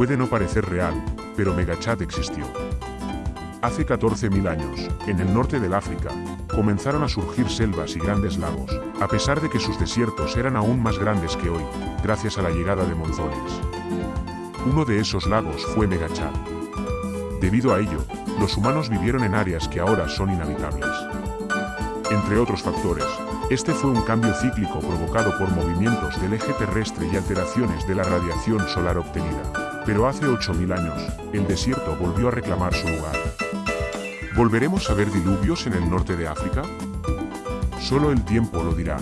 Puede no parecer real, pero Megachat existió. Hace 14.000 años, en el norte del África, comenzaron a surgir selvas y grandes lagos, a pesar de que sus desiertos eran aún más grandes que hoy, gracias a la llegada de monzones. Uno de esos lagos fue Megachat. Debido a ello, los humanos vivieron en áreas que ahora son inhabitables. Entre otros factores, este fue un cambio cíclico provocado por movimientos del eje terrestre y alteraciones de la radiación solar obtenida. Pero hace 8.000 años, el desierto volvió a reclamar su lugar. ¿Volveremos a ver diluvios en el norte de África? Solo el tiempo lo dirá.